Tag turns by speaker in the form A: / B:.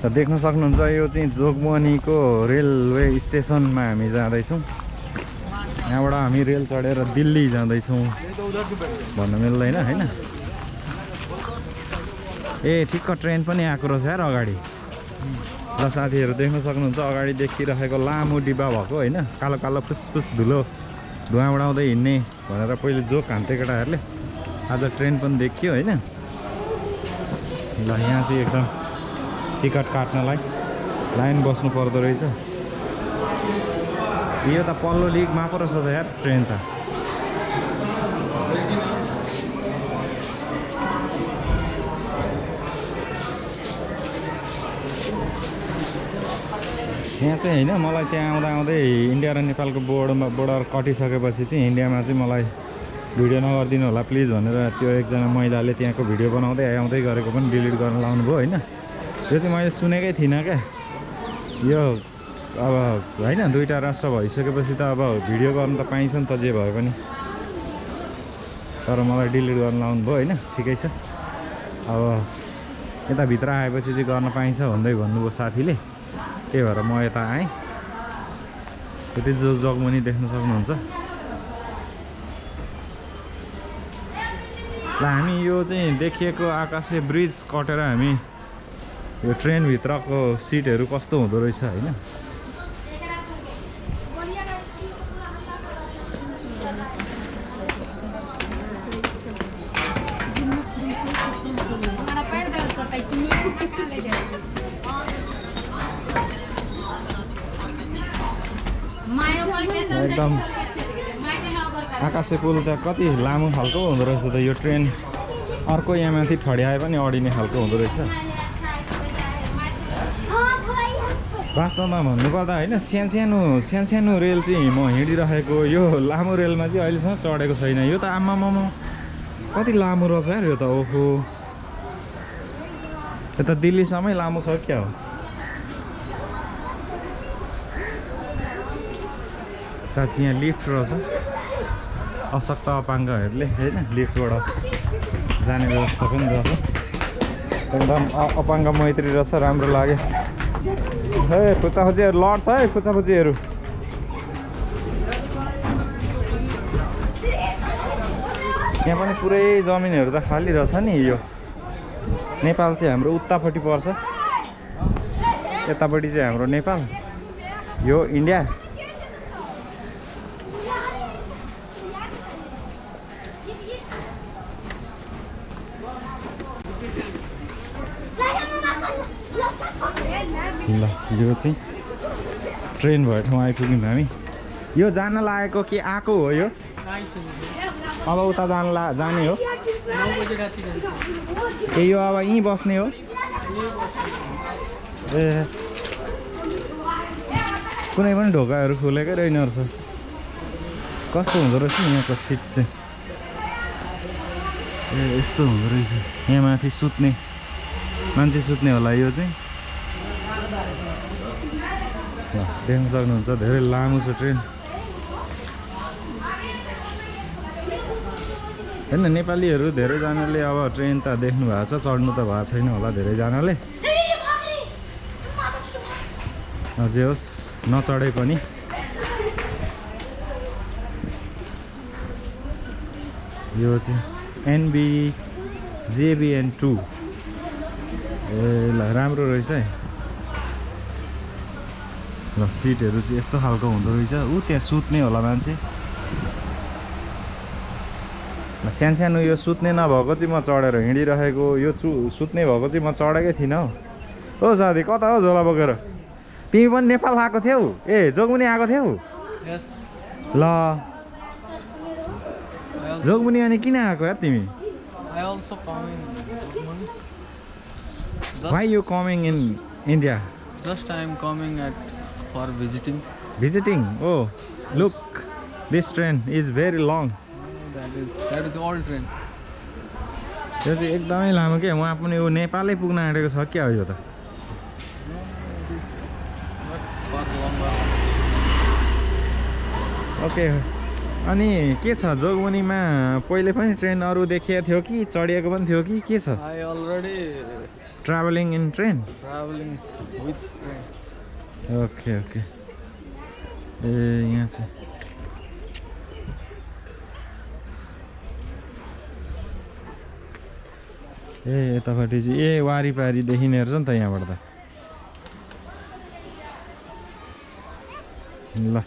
A: र देख्न सक्नुहुन्छ यो चाहिँ जोगबनीको रेलवे स्टेसनमा हामी जाँदैछौँ। यहाँबाट हामी रेल चढेर दिल्ली जाँदैछौँ। भन्नु मिल्दैन होइन? ए ठिक्क ट्रेन पनि आएको रहेछ यार अगाडि। र साथीहरू देख्न सक्नुहुन्छ अगाडि देखिरहेको लामो डिब्बा भएको होइन? कालो कालो फुसफुस धुलो। धुवा उडाउँदै हिँड्ने भनेर पहिले जोक हान्थे केटाहरूले। आज ट्रेन पनि देखियो होइन? ल यहाँ चाहिँ एकदम टिकट काट्नलाई लाइन बस्नु पर्दो रहेछ। यो त पल्लो लिगमा पो रहेछ त यार ट्रेन त। यहाँ चाहिँ होइन मलाई त्यहाँ आउँदा आउँदै इन्डिया र नेपालको बोर्डमा बोर्डर कटिसकेपछि चाहिँ इन्डियामा चाहिँ मलाई भिडियो नगरिदिनु होला प्लिज भनेर त्यो एकजना महिलाले त्यहाँको भिडियो बनाउँदै आउँदै गरेको पनि डिलिट गर्न लाउनु भयो होइन। यो चाहिँ मैले सुनेकै थिइनँ क्या। यो अब होइन दुइटा राष्ट्र भइसकेपछि त अब भिडियो गर्नु त पाइन्छ नि त जे भए पनि। तर मलाई डिलिट गर्न लाउनु भयो होइन ठिकै छ। अब यताभित्र आएपछि चाहिँ गर्न पाइन्छ भन्दै भन्नुभयो साथीले। त्यही भएर म यता आएँ। यति जो जगमुनि देख्न सक्नुहुन्छ। ल हामी यो चाहिँ देखिएको आकाशे ब्रिज कटेर हामी यो ट्रेनभित्रको सिटहरू कस्तो हुँदो रहेछ होइन? एकदम आकाशे पुल त कति लामो खालको हुँदो रहेछ त यो ट्रेन? अर्को यहाँ माथि ठड्याए पनि अडिने खालको हुँदो रहेछ। वास्तवमा भन्नुपर्दा होइन सानसानो सानसानो रेल चाहिँ म हिँडिरहेको यो लामो रेलमा चाहिँ अहिलेसम्म चढेको छैन। यो त आमामामा कति लामो रहेछ यार यो त ओहो। यो त दिल्लीसम्मै लामो छ क्या हो? यता चाहिँ यहाँ लिफ्ट रहेछ। अशक्त अपाङ्गहरूले होइन लिफ्टबाट जाने व्यवस्था पनि रहेछ। एकदम अपाङ्ग मैत्री रहेछ राम्रो लाग्यो। हे खुच्चाखुच्चीहरू लड्छ है खुच्चाखुच्चीहरू। यहाँ पनि पुरै जमिनहरू त खाली रहेछ नि यो। नेपाल चाहिँ हाम्रो उतापट्टि पर्छ। यतापट्टि चाहिँ हाम्रो नेपाल। यो इन्डिया। ल यो चाहिँ ट्रेन भएको ठाउँ आइपुग्यौँ हामी। यो जान लागेको कि आएको हो यो? अब उता जान ला जाने हो। ए यो अब यहीँ बस्ने हो। ए कुनै पनि ढोकाहरू खुलेकै रहेन रहेछ। कस्तो हुँदो रहेछ यहाँको सिट चाहिँ? ए यस्तो हुँदो रहेछ। यहाँ माथि सुत्ने मान्छे सुत्ने होला यो चाहिँ। देख्न सक्नुहुन्छ धेरै लामो छ ट्रेन। होइन नेपालीहरू धेरैजनाले अब ट्रेन त देख्नु भएको छ चढ्नु त भएको छैन होला धेरैजनाले। अझै होस् नचढे पनि। यो चाहिँ एनबी जेबिएन टू ए ल राम्रो रहेछ है। ल सिटहरू चाहिँ यस्तो खालको हुँदो रहेछ। ऊ त्यहाँ सुत्ने होला मान्छे। सानो सानो यो सुत्ने नभएको चाहिँ म चढेर हिँडिरहेको यो चु सुत्ने भएको चाहिँ म चढेकै थिइनँ हौ। ओ साथी कता हो झोला बोकेर? तिमी पनि नेपाल आएको थियौ? ए जोगमुनि आएको थियौ. ल। जोगमुनि अनि किन आएको यार तिमी? Why you coming in India
B: I am coming at for visiting.
A: Visiting oh look this train is very long
B: That is that is all train.
A: यो चाहिँ एकदमै लामो क्या उहाँ पनि ऊ नेपालै पुग्न आँटेको छ क्या हो यो त. ओके अनि के छ? जोगमुनिमा पहिले पनि ट्रेन अरू देखिएको थियो कि? चढिएको पनि थियो कि? के छ?
B: I already
A: travelling in train
B: traveling with train.
A: Okay okay ए यहाँ चाहिँ ए यतापट्टि चाहिँ ए वारिपारि देखिने रहेछ नि त यहाँबाट त ल